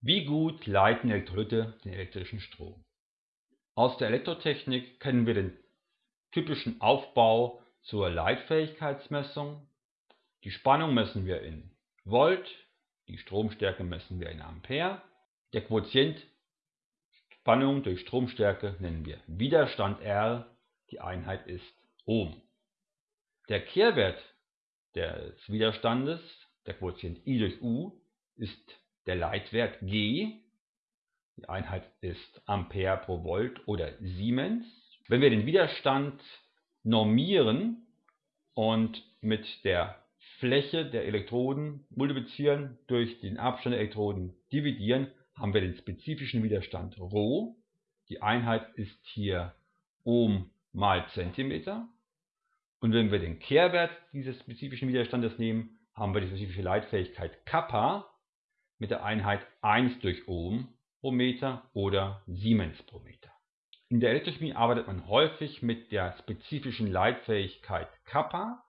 Wie gut leiten Elektrolyte den elektrischen Strom? Aus der Elektrotechnik kennen wir den typischen Aufbau zur Leitfähigkeitsmessung. Die Spannung messen wir in Volt, die Stromstärke messen wir in Ampere. Der Quotient Spannung durch Stromstärke nennen wir Widerstand R, die Einheit ist Ohm. Der Kehrwert des Widerstandes, der Quotient I durch U, ist der Leitwert G, die Einheit ist Ampere pro Volt oder Siemens. Wenn wir den Widerstand normieren und mit der Fläche der Elektroden multiplizieren, durch den Abstand der Elektroden dividieren, haben wir den spezifischen Widerstand Rho. Die Einheit ist hier Ohm mal Zentimeter. Und wenn wir den Kehrwert dieses spezifischen Widerstandes nehmen, haben wir die spezifische Leitfähigkeit Kappa mit der Einheit 1 durch Ohm pro Meter oder Siemens pro Meter. In der Elektrochemie arbeitet man häufig mit der spezifischen Leitfähigkeit Kappa.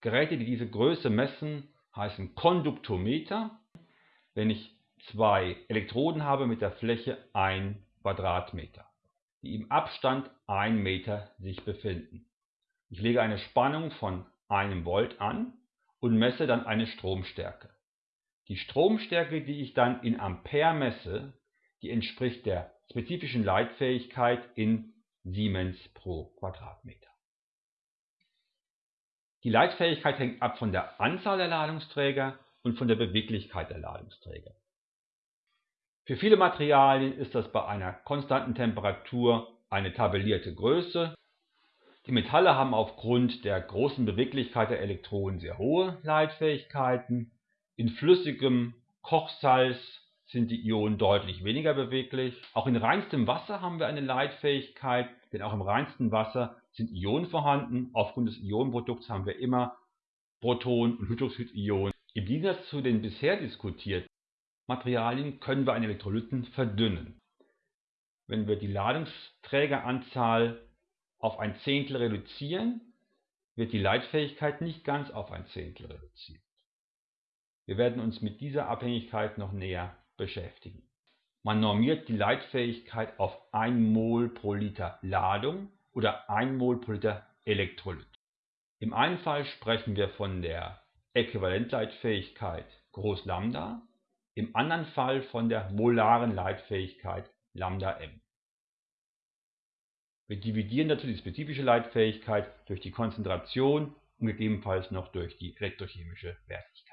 Geräte, die diese Größe messen, heißen Konduktometer. Wenn ich zwei Elektroden habe mit der Fläche 1 Quadratmeter, die im Abstand 1 Meter sich befinden. Ich lege eine Spannung von einem Volt an und messe dann eine Stromstärke. Die Stromstärke, die ich dann in Ampere messe, die entspricht der spezifischen Leitfähigkeit in Siemens pro Quadratmeter. Die Leitfähigkeit hängt ab von der Anzahl der Ladungsträger und von der Beweglichkeit der Ladungsträger. Für viele Materialien ist das bei einer konstanten Temperatur eine tabellierte Größe. Die Metalle haben aufgrund der großen Beweglichkeit der Elektronen sehr hohe Leitfähigkeiten in flüssigem Kochsalz sind die Ionen deutlich weniger beweglich. Auch in reinstem Wasser haben wir eine Leitfähigkeit, denn auch im reinsten Wasser sind Ionen vorhanden. Aufgrund des Ionenprodukts haben wir immer Proton- und Hydroxidionen. Im Gegensatz zu den bisher diskutierten Materialien können wir einen Elektrolyten verdünnen. Wenn wir die Ladungsträgeranzahl auf ein Zehntel reduzieren, wird die Leitfähigkeit nicht ganz auf ein Zehntel reduziert. Wir werden uns mit dieser Abhängigkeit noch näher beschäftigen. Man normiert die Leitfähigkeit auf 1 Mol pro Liter Ladung oder 1 Mol pro Liter Elektrolyt. Im einen Fall sprechen wir von der Äquivalentleitfähigkeit Groß Lambda, im anderen Fall von der molaren Leitfähigkeit Lambda m. Wir dividieren dazu die spezifische Leitfähigkeit durch die Konzentration und gegebenenfalls noch durch die elektrochemische Wertigkeit.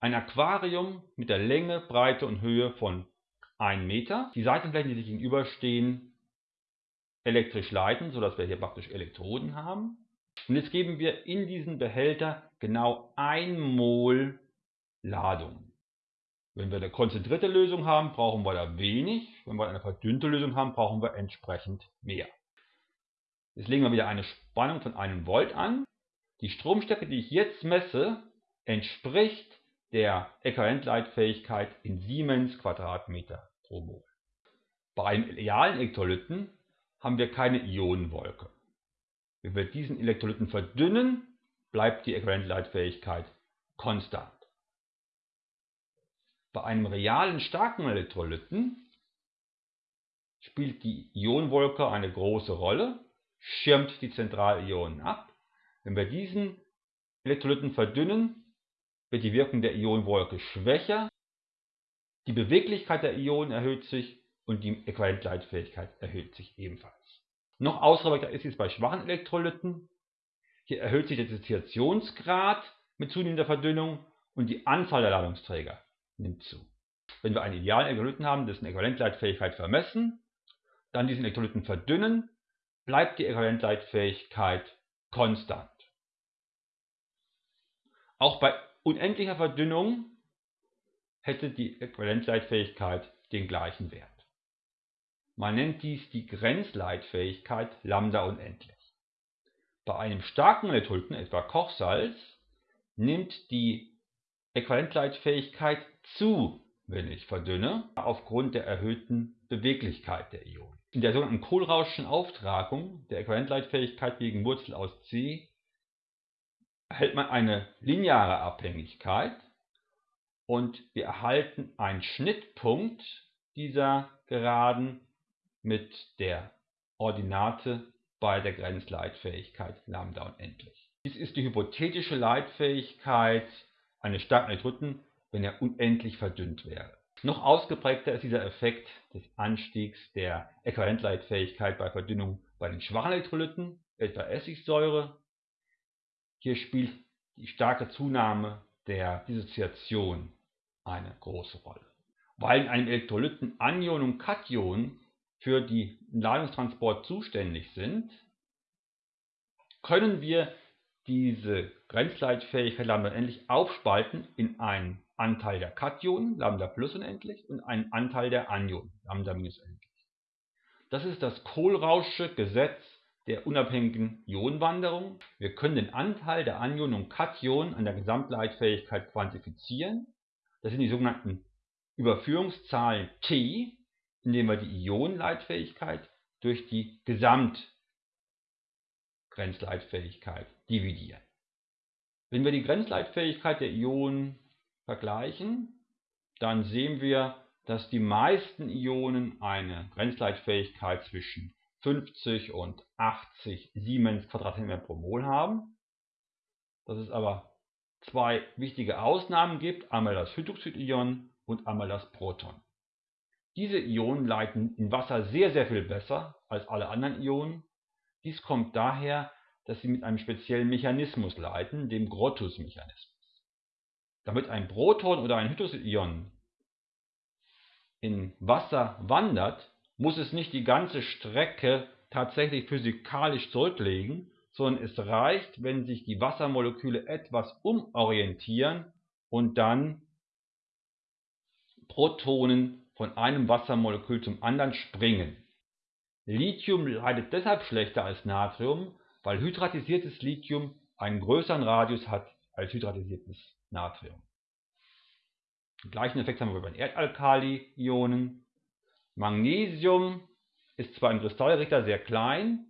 Ein Aquarium mit der Länge, Breite und Höhe von 1 Meter. Die Seitenflächen, die sich gegenüberstehen, elektrisch leiten, sodass wir hier praktisch Elektroden haben. Und jetzt geben wir in diesen Behälter genau 1 Mol Ladung. Wenn wir eine konzentrierte Lösung haben, brauchen wir da wenig. Wenn wir eine verdünnte Lösung haben, brauchen wir entsprechend mehr. Jetzt legen wir wieder eine Spannung von einem Volt an. Die Stromstärke, die ich jetzt messe, entspricht der Äquivalentleitfähigkeit in Siemens Quadratmeter pro Mol. Bei einem realen Elektrolyten haben wir keine Ionenwolke. Wenn wir diesen Elektrolyten verdünnen, bleibt die Äquivalentleitfähigkeit konstant. Bei einem realen starken Elektrolyten spielt die Ionenwolke eine große Rolle, schirmt die Zentralionen ab. Wenn wir diesen Elektrolyten verdünnen, wird die Wirkung der Ionenwolke schwächer, die Beweglichkeit der Ionen erhöht sich und die Äquivalentleitfähigkeit erhöht sich ebenfalls. Noch ausgeprägter ist es bei schwachen Elektrolyten. Hier erhöht sich der Dissoziationsgrad mit zunehmender Verdünnung und die Anzahl der Ladungsträger nimmt zu. Wenn wir einen idealen Elektrolyten haben, dessen Äquivalentleitfähigkeit vermessen, dann diesen Elektrolyten verdünnen, bleibt die Äquivalentleitfähigkeit konstant. Auch bei unendlicher Verdünnung hätte die Äquivalenzleitfähigkeit den gleichen Wert. Man nennt dies die Grenzleitfähigkeit Lambda unendlich. Bei einem starken Elektrolyten, etwa Kochsalz, nimmt die Äquivalenzleitfähigkeit zu, wenn ich verdünne, aufgrund der erhöhten Beweglichkeit der Ionen. In der sogenannten Kohlrauschschen Auftragung der Äquivalenzleitfähigkeit gegen Wurzel aus c erhält man eine lineare Abhängigkeit und wir erhalten einen Schnittpunkt dieser Geraden mit der Ordinate bei der Grenzleitfähigkeit Lambda unendlich. Dies ist die hypothetische Leitfähigkeit eines starken Elektroden, wenn er unendlich verdünnt wäre. Noch ausgeprägter ist dieser Effekt des Anstiegs der Äquivalentleitfähigkeit bei Verdünnung bei den schwachen Elektrolyten, etwa Essigsäure. Hier spielt die starke Zunahme der Dissoziation eine große Rolle. Weil in einem Elektrolyten Anion und Kation für den Ladungstransport zuständig sind, können wir diese Grenzleitfähigkeit Lambda unendlich aufspalten in einen Anteil der Kationen, Lambda plus unendlich, und einen Anteil der Anionen, Lambda minus unendlich. Das ist das Kohlrausche Gesetz der unabhängigen Ionenwanderung. Wir können den Anteil der Anionen und Kationen an der Gesamtleitfähigkeit quantifizieren. Das sind die sogenannten Überführungszahlen T, indem wir die Ionenleitfähigkeit durch die Gesamtgrenzleitfähigkeit dividieren. Wenn wir die Grenzleitfähigkeit der Ionen vergleichen, dann sehen wir, dass die meisten Ionen eine Grenzleitfähigkeit zwischen 50 und 80 Siemens Quadratzentimeter pro Mol haben. Dass es aber zwei wichtige Ausnahmen gibt, einmal das Hydroxidion und einmal das Proton. Diese Ionen leiten in Wasser sehr, sehr viel besser als alle anderen Ionen. Dies kommt daher, dass sie mit einem speziellen Mechanismus leiten, dem Grotthus-Mechanismus. Damit ein Proton oder ein Hydroxidion in Wasser wandert, muss es nicht die ganze Strecke tatsächlich physikalisch zurücklegen, sondern es reicht, wenn sich die Wassermoleküle etwas umorientieren und dann Protonen von einem Wassermolekül zum anderen springen. Lithium leidet deshalb schlechter als Natrium, weil hydratisiertes Lithium einen größeren Radius hat als hydratisiertes Natrium. Den gleichen Effekt haben wir bei den Erdalkali-Ionen. Magnesium ist zwar im Kristallrichter sehr klein,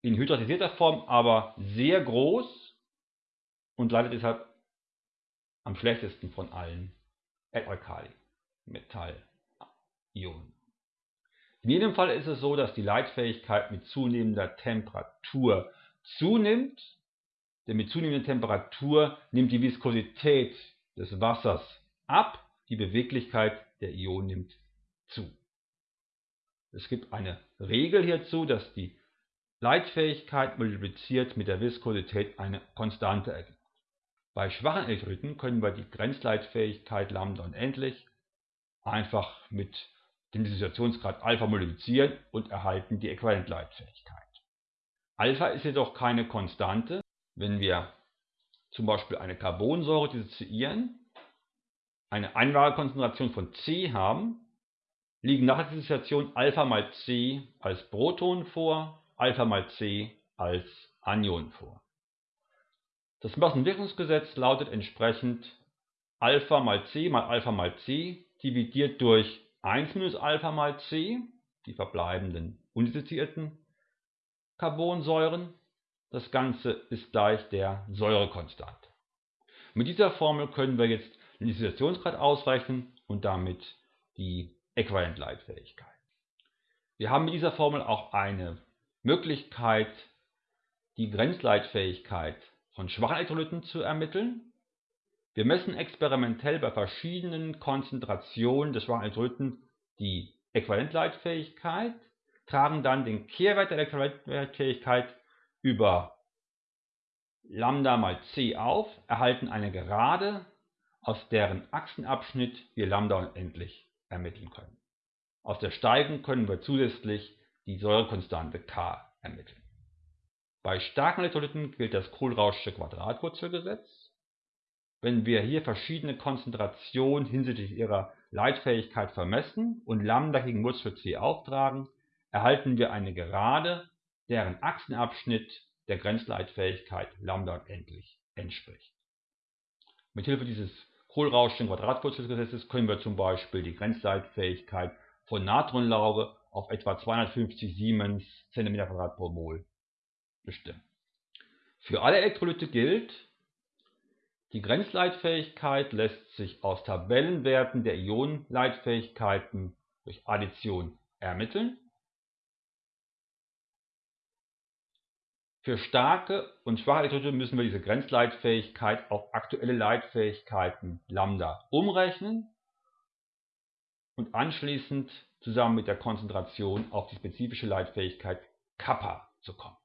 in hydratisierter Form aber sehr groß und leidet deshalb am schlechtesten von allen Erdalkali-Metallionen. In jedem Fall ist es so, dass die Leitfähigkeit mit zunehmender Temperatur zunimmt, denn mit zunehmender Temperatur nimmt die Viskosität des Wassers ab, die Beweglichkeit der Ionen nimmt zu. Es gibt eine Regel hierzu, dass die Leitfähigkeit multipliziert mit der Viskosität eine Konstante ergibt. Bei schwachen Elektrolyten können wir die Grenzleitfähigkeit Lambda unendlich einfach mit dem Dissoziationsgrad Alpha multiplizieren und erhalten die Äquivalentleitfähigkeit. Alpha ist jedoch keine Konstante. Wenn wir zum Beispiel eine Carbonsäure dissoziieren, eine Einwahlkonzentration von C haben, liegen nach der Dissoziation Alpha mal C als Proton vor, Alpha mal C als Anion vor. Das Massenwirkungsgesetz lautet entsprechend Alpha mal C mal Alpha mal C dividiert durch 1 minus Alpha mal C, die verbleibenden undissoziierten Carbonsäuren. Das Ganze ist gleich der Säurekonstante. Mit dieser Formel können wir jetzt den Dissoziationsgrad ausrechnen und damit die Äquivalentleitfähigkeit. Wir haben mit dieser Formel auch eine Möglichkeit, die Grenzleitfähigkeit von schwachen Elektrolyten zu ermitteln. Wir messen experimentell bei verschiedenen Konzentrationen des schwachen Elektrolyten die Äquivalentleitfähigkeit, tragen dann den Kehrwert der Äquivalentleitfähigkeit über Lambda mal c auf, erhalten eine Gerade aus deren Achsenabschnitt wir Lambda unendlich ermitteln können. Aus der Steigung können wir zusätzlich die Säurekonstante K ermitteln. Bei starken Elektrolyten gilt das Kohlrauschsche Quadratwurzelgesetz. Wenn wir hier verschiedene Konzentrationen hinsichtlich ihrer Leitfähigkeit vermessen und Lambda gegen Wurzel C auftragen, erhalten wir eine Gerade, deren Achsenabschnitt der Grenzleitfähigkeit Lambda unendlich entspricht. Mithilfe dieses Kohlrauschschen Quadratwurzelgesetzes können wir zum Beispiel die Grenzleitfähigkeit von Natronlauge auf etwa 250 Siemens cm2 pro Mol bestimmen. Für alle Elektrolyte gilt, Die Grenzleitfähigkeit lässt sich aus Tabellenwerten der Ionenleitfähigkeiten durch Addition ermitteln. Für starke und schwache Elektrolyte müssen wir diese Grenzleitfähigkeit auf aktuelle Leitfähigkeiten Lambda umrechnen und anschließend zusammen mit der Konzentration auf die spezifische Leitfähigkeit Kappa zu kommen